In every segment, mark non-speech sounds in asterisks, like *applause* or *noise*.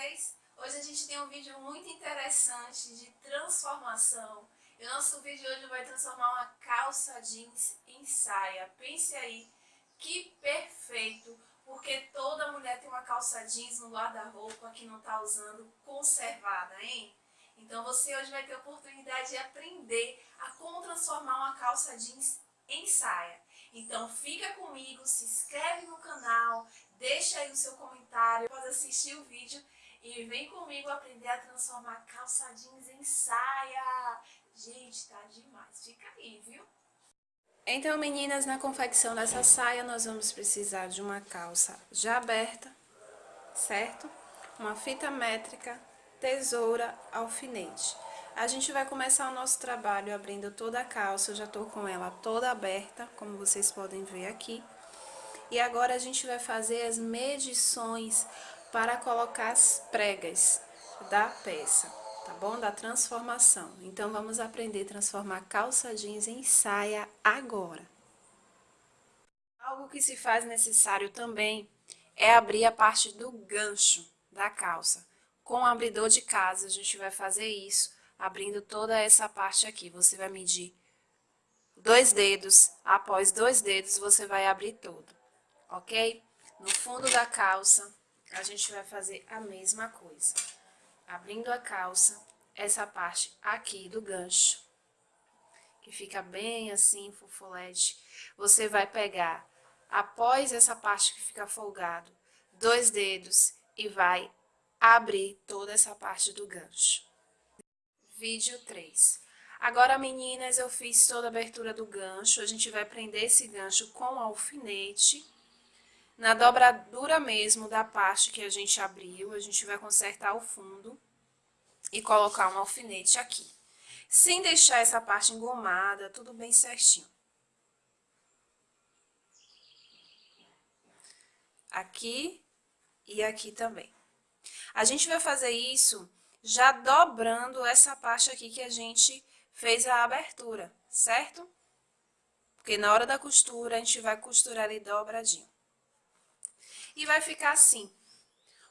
vocês? Hoje a gente tem um vídeo muito interessante de transformação. E o nosso vídeo hoje vai transformar uma calça jeans em saia. Pense aí, que perfeito! Porque toda mulher tem uma calça jeans no guarda-roupa que não está usando conservada, hein? Então você hoje vai ter a oportunidade de aprender a como transformar uma calça jeans em saia. Então fica comigo, se inscreve no canal, deixa aí o seu comentário, pode assistir o vídeo e vem comigo aprender a transformar calça jeans em saia. Gente, tá demais. Fica aí, viu? Então, meninas, na confecção dessa saia, nós vamos precisar de uma calça já aberta, certo? Uma fita métrica, tesoura, alfinete. A gente vai começar o nosso trabalho abrindo toda a calça, eu já tô com ela toda aberta, como vocês podem ver aqui. E agora a gente vai fazer as medições para colocar as pregas da peça, tá bom? Da transformação. Então, vamos aprender a transformar calça jeans em saia agora. Algo que se faz necessário também é abrir a parte do gancho da calça. Com o abridor de casa, a gente vai fazer isso, abrindo toda essa parte aqui. Você vai medir dois dedos, após dois dedos, você vai abrir todo ok? No fundo da calça, a gente vai fazer a mesma coisa. Abrindo a calça, essa parte aqui do gancho, que fica bem assim, fofolete, você vai pegar, após essa parte que fica folgado, dois dedos e vai abrir toda essa parte do gancho. Vídeo 3. Agora, meninas, eu fiz toda a abertura do gancho, a gente vai prender esse gancho com alfinete, na dobradura mesmo da parte que a gente abriu, a gente vai consertar o fundo e colocar um alfinete aqui. Sem deixar essa parte engomada, tudo bem certinho. Aqui e aqui também. A gente vai fazer isso já dobrando essa parte aqui que a gente fez a abertura, certo? Porque na hora da costura, a gente vai costurar ali dobradinho. E vai ficar assim.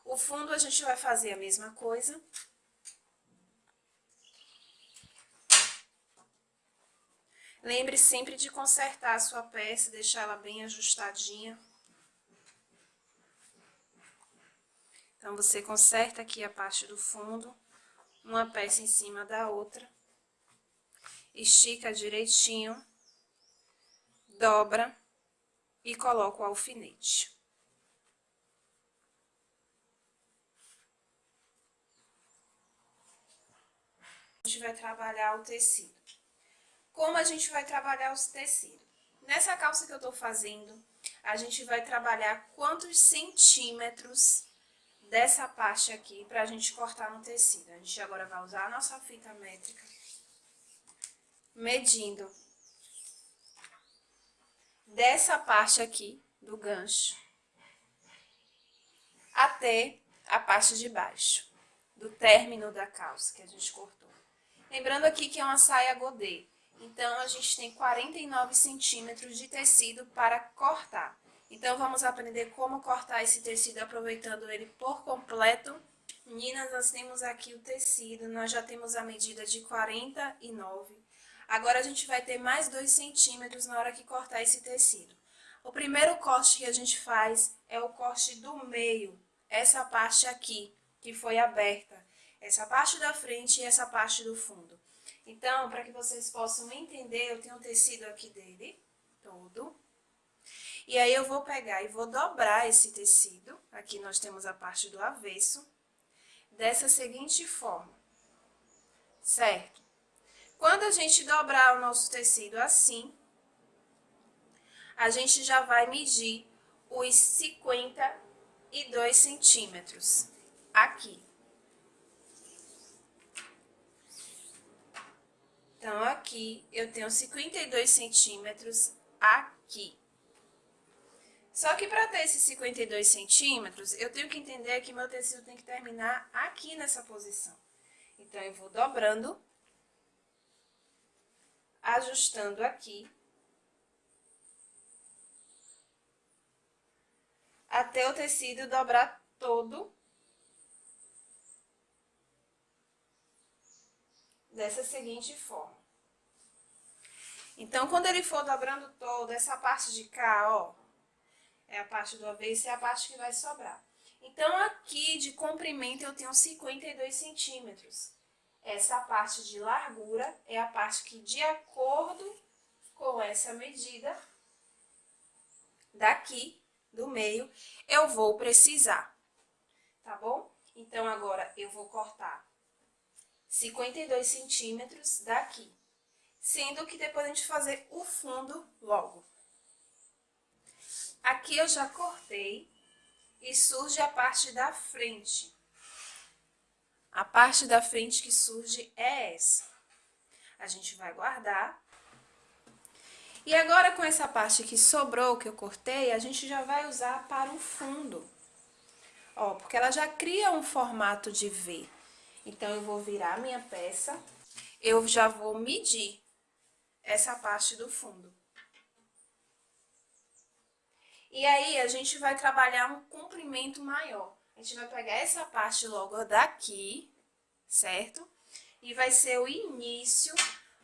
O fundo a gente vai fazer a mesma coisa. Lembre sempre de consertar a sua peça, deixar ela bem ajustadinha. Então, você conserta aqui a parte do fundo, uma peça em cima da outra. Estica direitinho, dobra e coloca o alfinete. Gente vai trabalhar o tecido. Como a gente vai trabalhar o tecido? Nessa calça que eu tô fazendo, a gente vai trabalhar quantos centímetros dessa parte aqui pra gente cortar no tecido. A gente agora vai usar a nossa fita métrica, medindo dessa parte aqui do gancho até a parte de baixo, do término da calça que a gente cortou. Lembrando aqui que é uma saia godê, então a gente tem 49 centímetros de tecido para cortar. Então vamos aprender como cortar esse tecido aproveitando ele por completo. Meninas, nós temos aqui o tecido, nós já temos a medida de 49. Agora a gente vai ter mais 2 centímetros na hora que cortar esse tecido. O primeiro corte que a gente faz é o corte do meio, essa parte aqui, que foi aberta essa parte da frente e essa parte do fundo. Então, para que vocês possam entender, eu tenho o tecido aqui dele, todo. E aí, eu vou pegar e vou dobrar esse tecido, aqui nós temos a parte do avesso, dessa seguinte forma, certo? Quando a gente dobrar o nosso tecido assim, a gente já vai medir os 52 centímetros aqui. aqui, eu tenho 52 centímetros aqui. Só que para ter esses 52 centímetros, eu tenho que entender que meu tecido tem que terminar aqui nessa posição. Então, eu vou dobrando, ajustando aqui, até o tecido dobrar todo dessa seguinte forma. Então, quando ele for dobrando todo, essa parte de cá, ó, é a parte do avesso é a parte que vai sobrar. Então, aqui de comprimento eu tenho 52 centímetros. Essa parte de largura é a parte que, de acordo com essa medida, daqui, do meio, eu vou precisar, tá bom? Então, agora eu vou cortar 52 centímetros daqui, sendo que depois a gente fazer o fundo logo. Aqui eu já cortei e surge a parte da frente. A parte da frente que surge é essa. A gente vai guardar. E agora, com essa parte que sobrou, que eu cortei, a gente já vai usar para o fundo. Ó, porque ela já cria um formato de V. Então, eu vou virar a minha peça, eu já vou medir essa parte do fundo. E aí, a gente vai trabalhar um comprimento maior. A gente vai pegar essa parte logo daqui, certo? E vai ser o início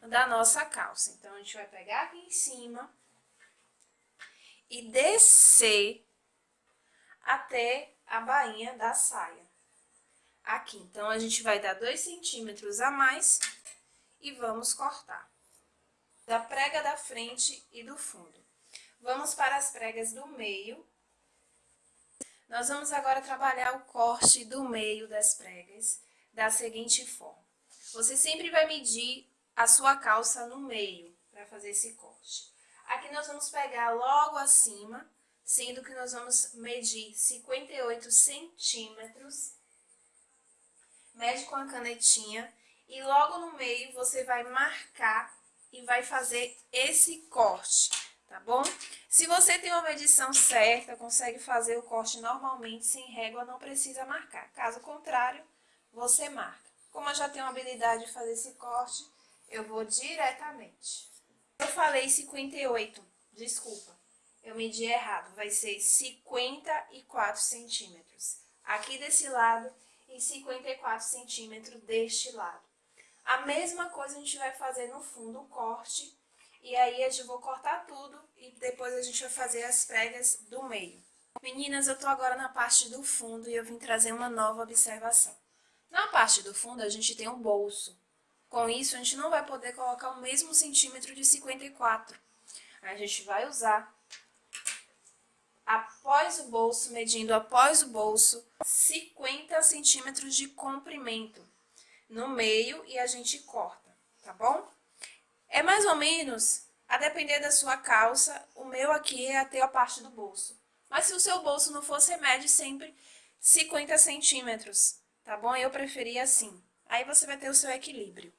da nossa calça. Então, a gente vai pegar aqui em cima e descer até a bainha da saia. Aqui, então, a gente vai dar dois centímetros a mais e vamos cortar. Da prega da frente e do fundo. Vamos para as pregas do meio. Nós vamos agora trabalhar o corte do meio das pregas da seguinte forma. Você sempre vai medir a sua calça no meio para fazer esse corte. Aqui nós vamos pegar logo acima, sendo que nós vamos medir 58 centímetros. Mede com a canetinha e logo no meio você vai marcar e vai fazer esse corte tá bom? Se você tem uma medição certa, consegue fazer o corte normalmente, sem régua, não precisa marcar. Caso contrário, você marca. Como eu já tenho habilidade de fazer esse corte, eu vou diretamente. Eu falei 58, desculpa, eu medi errado, vai ser 54 centímetros. Aqui desse lado e 54 centímetros deste lado. A mesma coisa a gente vai fazer no fundo, o corte e aí eu vou cortar tudo e depois a gente vai fazer as pregas do meio. Meninas, eu tô agora na parte do fundo e eu vim trazer uma nova observação. Na parte do fundo a gente tem um bolso. Com isso a gente não vai poder colocar o mesmo centímetro de 54. A gente vai usar após o bolso, medindo após o bolso, 50 centímetros de comprimento no meio e a gente corta, tá bom? É mais ou menos, a depender da sua calça, o meu aqui é até a parte do bolso. Mas se o seu bolso não você mede sempre 50 centímetros, tá bom? Eu preferia assim. Aí você vai ter o seu equilíbrio.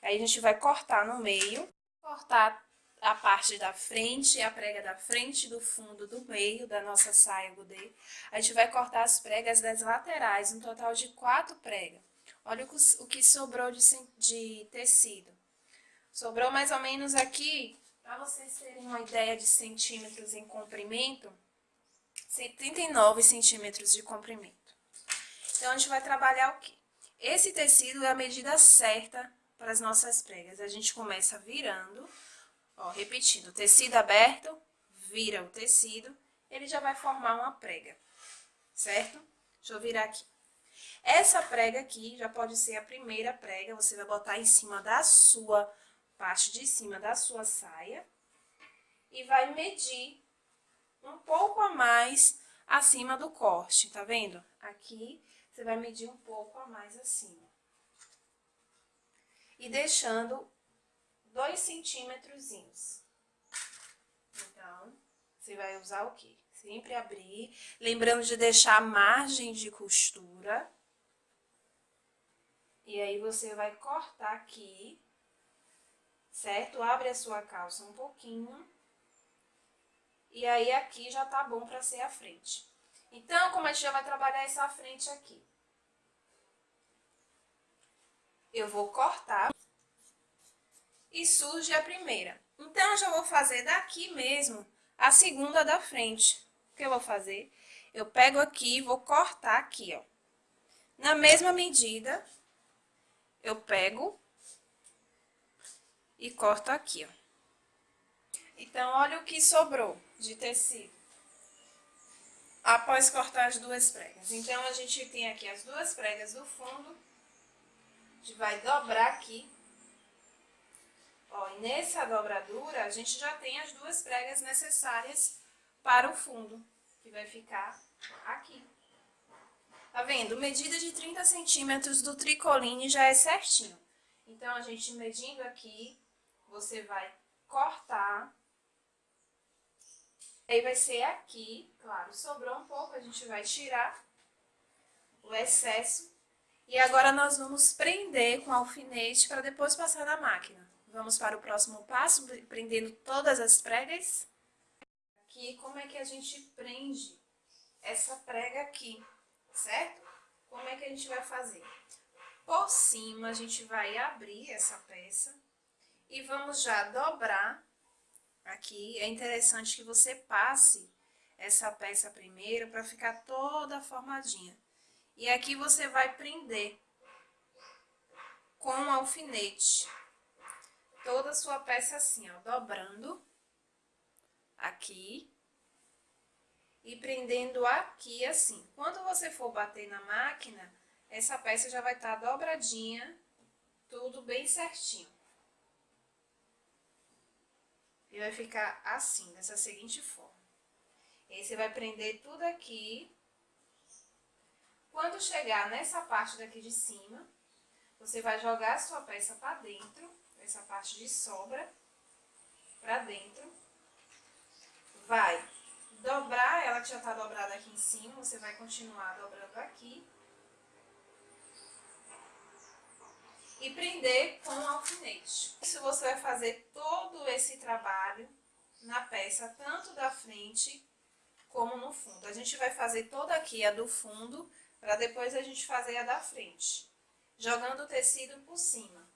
Aí a gente vai cortar no meio, cortar a parte da frente, a prega da frente, do fundo, do meio da nossa saia godê. A gente vai cortar as pregas das laterais, um total de quatro pregas. Olha o que sobrou de, de tecido. Sobrou mais ou menos aqui, para vocês terem uma ideia de centímetros em comprimento, 79 centímetros de comprimento. Então, a gente vai trabalhar o quê? Esse tecido é a medida certa para as nossas pregas. A gente começa virando, ó, repetindo, tecido aberto, vira o tecido, ele já vai formar uma prega, certo? Deixa eu virar aqui. Essa prega aqui já pode ser a primeira prega, você vai botar em cima da sua parte de cima da sua saia e vai medir um pouco a mais acima do corte, tá vendo? Aqui, você vai medir um pouco a mais acima. E deixando dois centímetrozinhos. Então, você vai usar o quê? Sempre abrir, lembrando de deixar a margem de costura. E aí, você vai cortar aqui certo? Abre a sua calça um pouquinho. E aí, aqui já tá bom pra ser a frente. Então, como a gente já vai trabalhar essa frente aqui. Eu vou cortar. E surge a primeira. Então, eu já vou fazer daqui mesmo a segunda da frente. O que eu vou fazer? Eu pego aqui e vou cortar aqui, ó. Na mesma medida, eu pego e corto aqui, ó. Então, olha o que sobrou de tecido. Após cortar as duas pregas. Então, a gente tem aqui as duas pregas do fundo. A gente vai dobrar aqui. Ó, e nessa dobradura, a gente já tem as duas pregas necessárias para o fundo, que vai ficar aqui. Tá vendo? Medida de 30 centímetros do tricoline já é certinho. Então, a gente medindo aqui, você vai cortar Aí vai ser aqui, claro, sobrou um pouco, a gente vai tirar o excesso. E agora nós vamos prender com alfinete para depois passar na máquina. Vamos para o próximo passo, prendendo todas as pregas. Aqui, como é que a gente prende essa prega aqui, certo? Como é que a gente vai fazer? Por cima, a gente vai abrir essa peça e vamos já dobrar Aqui é interessante que você passe essa peça primeiro para ficar toda formadinha. E aqui você vai prender com alfinete toda a sua peça assim, ó, dobrando aqui e prendendo aqui assim. Quando você for bater na máquina, essa peça já vai estar tá dobradinha, tudo bem certinho. E vai ficar assim, dessa seguinte forma. E aí você vai prender tudo aqui. Quando chegar nessa parte daqui de cima, você vai jogar a sua peça para dentro, essa parte de sobra, para dentro. Vai dobrar ela que já tá dobrada aqui em cima, você vai continuar dobrando aqui. e prender com o alfinete. Isso você vai fazer todo esse trabalho na peça, tanto da frente como no fundo. A gente vai fazer toda aqui a do fundo, para depois a gente fazer a da frente, jogando o tecido por cima.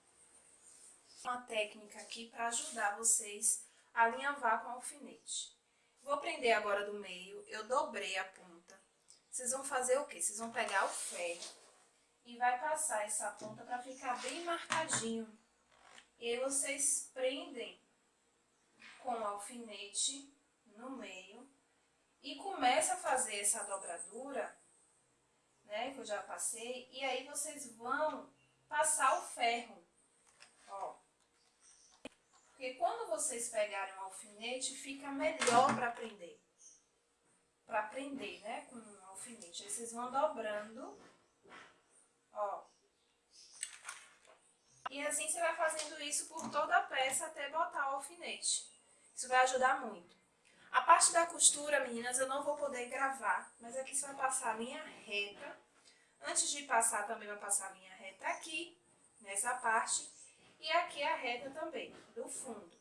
Uma técnica aqui para ajudar vocês a alinhavar com o alfinete. Vou prender agora do meio, eu dobrei a ponta. Vocês vão fazer o quê? Vocês vão pegar o ferro e vai passar essa ponta para ficar bem marcadinho. E aí vocês prendem com o alfinete no meio e começa a fazer essa dobradura, né, que eu já passei, e aí vocês vão passar o ferro, ó. Porque quando vocês pegarem o alfinete, fica melhor para prender. Para prender, né, com o alfinete. Aí vocês vão dobrando Ó. E assim você vai fazendo isso por toda a peça até botar o alfinete. Isso vai ajudar muito. A parte da costura, meninas, eu não vou poder gravar, mas aqui você vai passar a linha reta. Antes de passar, também vai passar a linha reta aqui, nessa parte, e aqui a reta também, do fundo.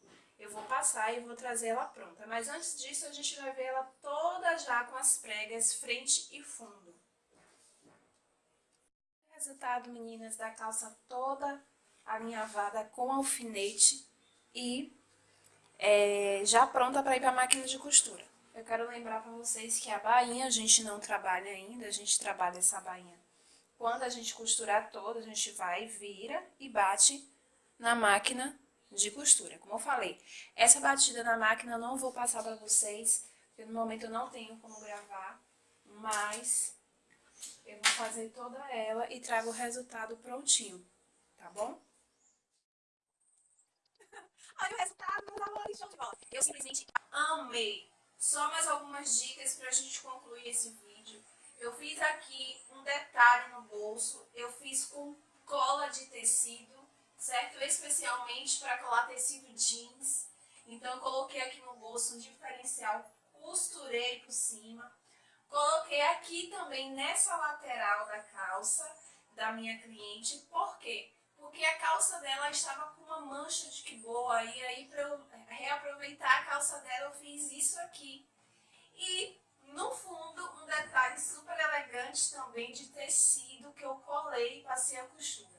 Vou passar e vou trazer ela pronta, mas antes disso a gente vai ver ela toda já com as pregas frente e fundo resultado, meninas, da calça toda alinhavada com alfinete e é, já pronta para ir para a máquina de costura. Eu quero lembrar para vocês que a bainha a gente não trabalha ainda, a gente trabalha essa bainha. Quando a gente costurar toda, a gente vai, vira e bate na máquina de costura. Como eu falei, essa batida na máquina eu não vou passar para vocês, porque no momento eu não tenho como gravar, mas eu vou fazer toda ela e trago o resultado prontinho, tá bom? *laughs* Olha o resultado, meus amores, show de bola. Eu simplesmente amei. Só mais algumas dicas pra gente concluir esse vídeo. Eu fiz aqui um detalhe no bolso, eu fiz com cola de tecido, certo? Especialmente para colar tecido jeans. Então coloquei aqui no bolso um diferencial, costurei por cima. Coloquei aqui também nessa lateral da calça da minha cliente, por quê? Porque a calça dela estava com uma mancha de que boa, e aí para eu reaproveitar a calça dela eu fiz isso aqui. E no fundo um detalhe super elegante também de tecido que eu colei e passei a costura.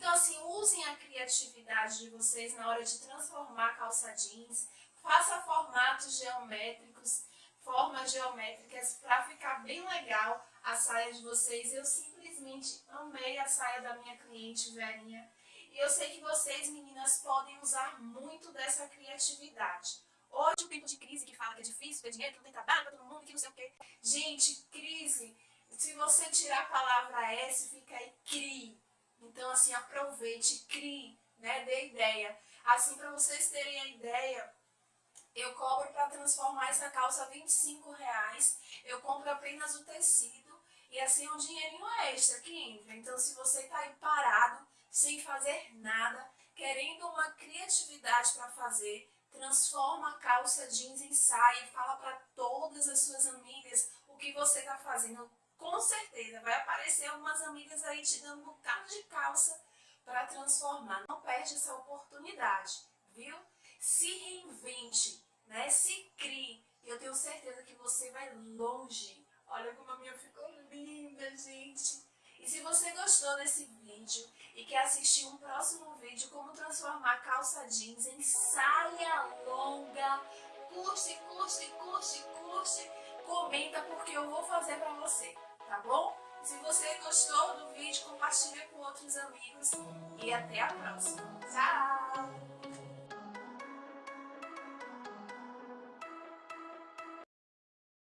Então assim, usem a criatividade de vocês na hora de transformar calça jeans, faça formatos geométricos, formas geométricas para ficar bem legal a saia de vocês. Eu simplesmente amei a saia da minha cliente Verinha. E eu sei que vocês, meninas, podem usar muito dessa criatividade. Hoje, o tempo de crise que fala que é difícil ter dinheiro, que não tem trabalho pra todo mundo, que não sei o quê. Gente, crise, se você tirar a palavra S, fica aí crie. Então, assim, aproveite, crie, né? Dê ideia. Assim, para vocês terem a ideia, eu cobro para transformar essa calça 25 reais. Eu compro apenas o tecido e assim é um dinheirinho extra que entra. Então, se você está aí parado, sem fazer nada, querendo uma criatividade para fazer, transforma a calça jeans em saia fala para todas as suas amigas o que você está fazendo. Com certeza vai aparecer algumas amigas aí te dando um bocado de calça para transformar. Não perde essa oportunidade, viu? Se reinvente, né? Se crie. E eu tenho certeza que você vai longe. Olha como a minha ficou linda, gente. E se você gostou desse vídeo e quer assistir um próximo vídeo como transformar calça jeans em saia longa, curte, curte, curte, curte, comenta porque eu vou fazer pra você, tá bom? Se você gostou do vídeo, compartilha com outros amigos e até a próxima. Tchau!